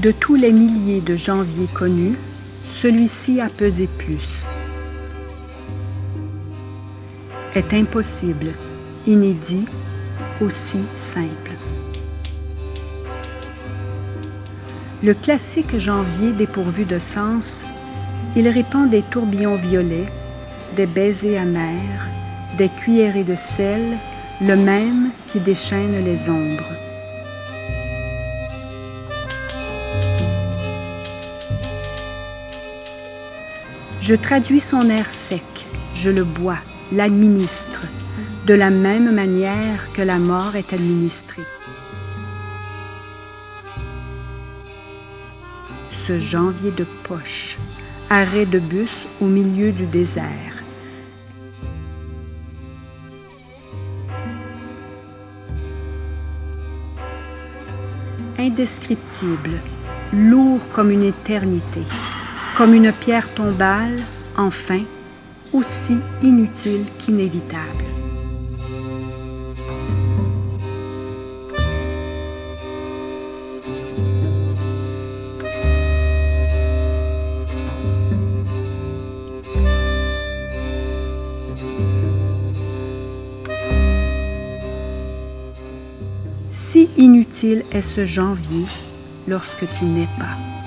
De tous les milliers de janvier connus, celui-ci a pesé plus. Est impossible, inédit, aussi simple. Le classique janvier dépourvu de sens, il répand des tourbillons violets, des baisers amers, des cuillerées de sel, le même qui déchaîne les ombres. Je traduis son air sec, je le bois, l'administre, de la même manière que la mort est administrée. Ce janvier de poche, arrêt de bus au milieu du désert. Indescriptible, lourd comme une éternité, comme une pierre tombale, enfin, aussi inutile qu'inévitable. Si inutile est ce janvier lorsque tu n'es pas.